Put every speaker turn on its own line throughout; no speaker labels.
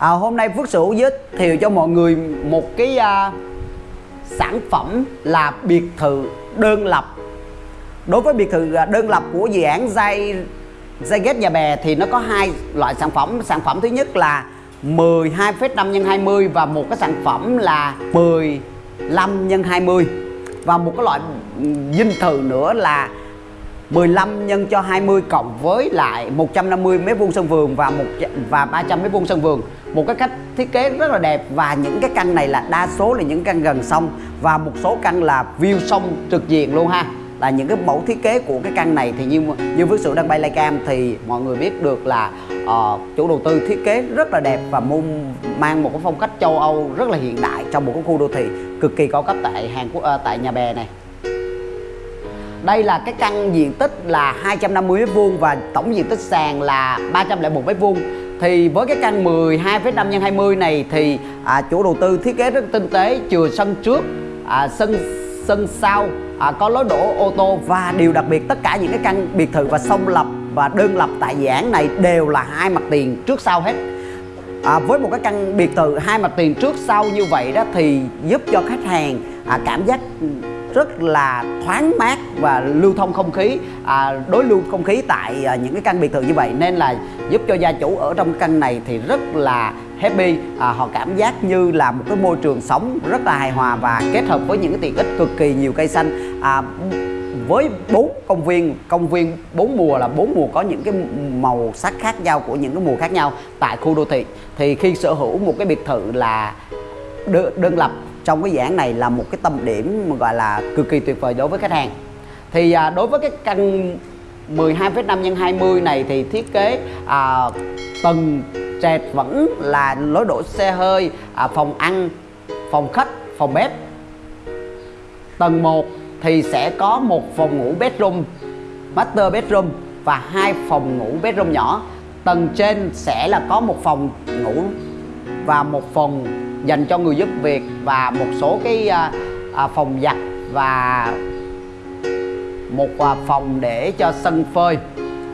à, hôm nay Phước Sửu giới thiệu cho mọi người một cái à, sản phẩm là biệt thự đơn lập. Đối với biệt thự à, đơn lập của dự án dây dây ghét nhà bè thì nó có hai loại sản phẩm. Sản phẩm thứ nhất là 12 phết 5 x 20 và một cái sản phẩm là 15 x 20 và một cái loại ừ, dinh thự nữa là 15 nhân cho 20 cộng với lại 150 mét vuông sân vườn và một và 300 mét vuông sân vườn. Một cái cách thiết kế rất là đẹp và những cái căn này là đa số là những căn gần sông và một số căn là view sông trực diện luôn ha. Là những cái mẫu thiết kế của cái căn này thì như như với sự đăng bay like cam thì mọi người biết được là uh, chủ đầu tư thiết kế rất là đẹp và môn mang một cái phong cách châu Âu rất là hiện đại trong một cái khu đô thị cực kỳ cao cấp tại Hàn Quốc uh, tại nhà bè này đây là cái căn diện tích là 250 m2 và tổng diện tích sàn là 301 m2 thì với cái căn 12,5 x 20 này thì à, chủ đầu tư thiết kế rất tinh tế chừa sân trước à, sân sân sau à, có lối đổ ô tô và điều đặc biệt tất cả những cái căn biệt thự và song lập và đơn lập tại dự án này đều là hai mặt tiền trước sau hết. À, với một cái căn biệt thự hai mặt tiền trước sau như vậy đó thì giúp cho khách hàng à, cảm giác rất là thoáng mát và lưu thông không khí à, đối lưu không khí tại à, những cái căn biệt thự như vậy. Nên là giúp cho gia chủ ở trong căn này thì rất là happy. À, họ cảm giác như là một cái môi trường sống rất là hài hòa và kết hợp với những cái tiện ích cực kỳ nhiều cây xanh. À, với bốn công viên công viên bốn mùa là bốn mùa có những cái màu sắc khác nhau của những cái mùa khác nhau tại khu đô thị. Thì khi sở hữu một cái biệt thự là đơn lập trong cái dự án này là một cái tâm điểm mà gọi là cực kỳ tuyệt vời đối với khách hàng thì à, đối với cái căn 12,5 x 20 này thì thiết kế à, tầng trệt vẫn là lối đổ xe hơi à, phòng ăn phòng khách phòng bếp. Tầng 1 thì sẽ có một phòng ngủ bedroom master bedroom và hai phòng ngủ bedroom nhỏ. Tầng trên sẽ là có một phòng ngủ và một phòng dành cho người giúp việc và một số cái à, à, phòng giặt và một phòng để cho sân phơi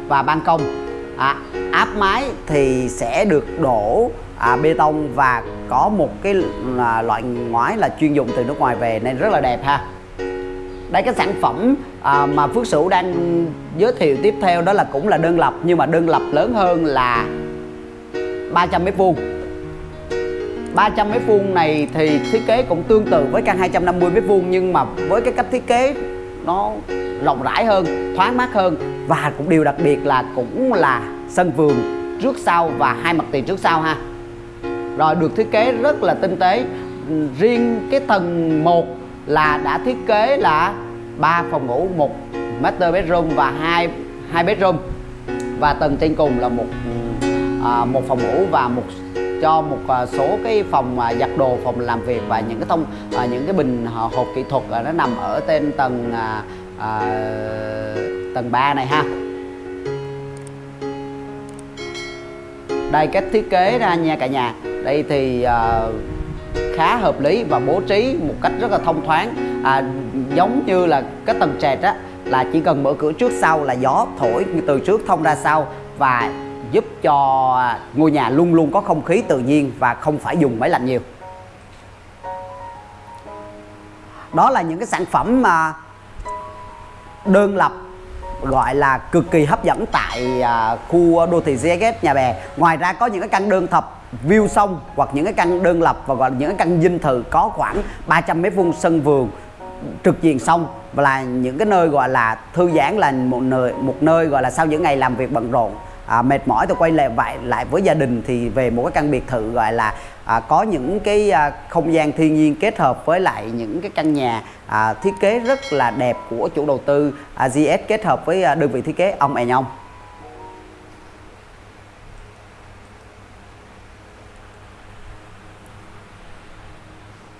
và ban công. À, áp mái thì sẽ được đổ à, bê tông và có một cái à, loại ngói là chuyên dùng từ nước ngoài về nên rất là đẹp ha. Đây cái sản phẩm à, mà Phước Sửu đang giới thiệu tiếp theo đó là cũng là đơn lập nhưng mà đơn lập lớn hơn là 300 mét vuông. 300 mét vuông này thì thiết kế cũng tương tự với căn 250 mét vuông nhưng mà với cái cách thiết kế nó rộng rãi hơn, thoáng mát hơn và cũng điều đặc biệt là cũng là sân vườn trước sau và hai mặt tiền trước sau ha. Rồi được thiết kế rất là tinh tế. Riêng cái tầng 1 là đã thiết kế là ba phòng ngủ, một master bedroom và hai hai bedroom và tầng trên cùng là một à, một phòng ngủ và một cho một à, số cái phòng à, giặt đồ phòng làm việc và những cái thông à, những cái bình hộp kỹ thuật à, nó nằm ở trên tầng à, à, tầng 3 này ha. Đây cách thiết kế ra nha cả nhà. Đây thì à, khá hợp lý và bố trí một cách rất là thông thoáng. À, giống như là cái tầng trệt á là chỉ cần mở cửa trước sau là gió thổi từ trước thông ra sau và giúp cho ngôi nhà luôn luôn có không khí tự nhiên và không phải dùng máy lạnh nhiều. Đó là những cái sản phẩm mà đơn lập gọi là cực kỳ hấp dẫn tại à, khu đô thị ZS nhà bè. Ngoài ra có những cái căn đơn thập view sông hoặc những cái căn đơn lập và gọi là những cái căn dinh thự có khoảng 300 mét vuông sân vườn trực diện sông và là những cái nơi gọi là thư giãn là một nơi một nơi gọi là sau những ngày làm việc bận rộn à, mệt mỏi tôi quay lại lại lại với gia đình thì về một cái căn biệt thự gọi là à, có những cái à, không gian thiên nhiên kết hợp với lại những cái căn nhà à, thiết kế rất là đẹp của chủ đầu tư à, GS kết hợp với à, đơn vị thiết kế ông È Nhông.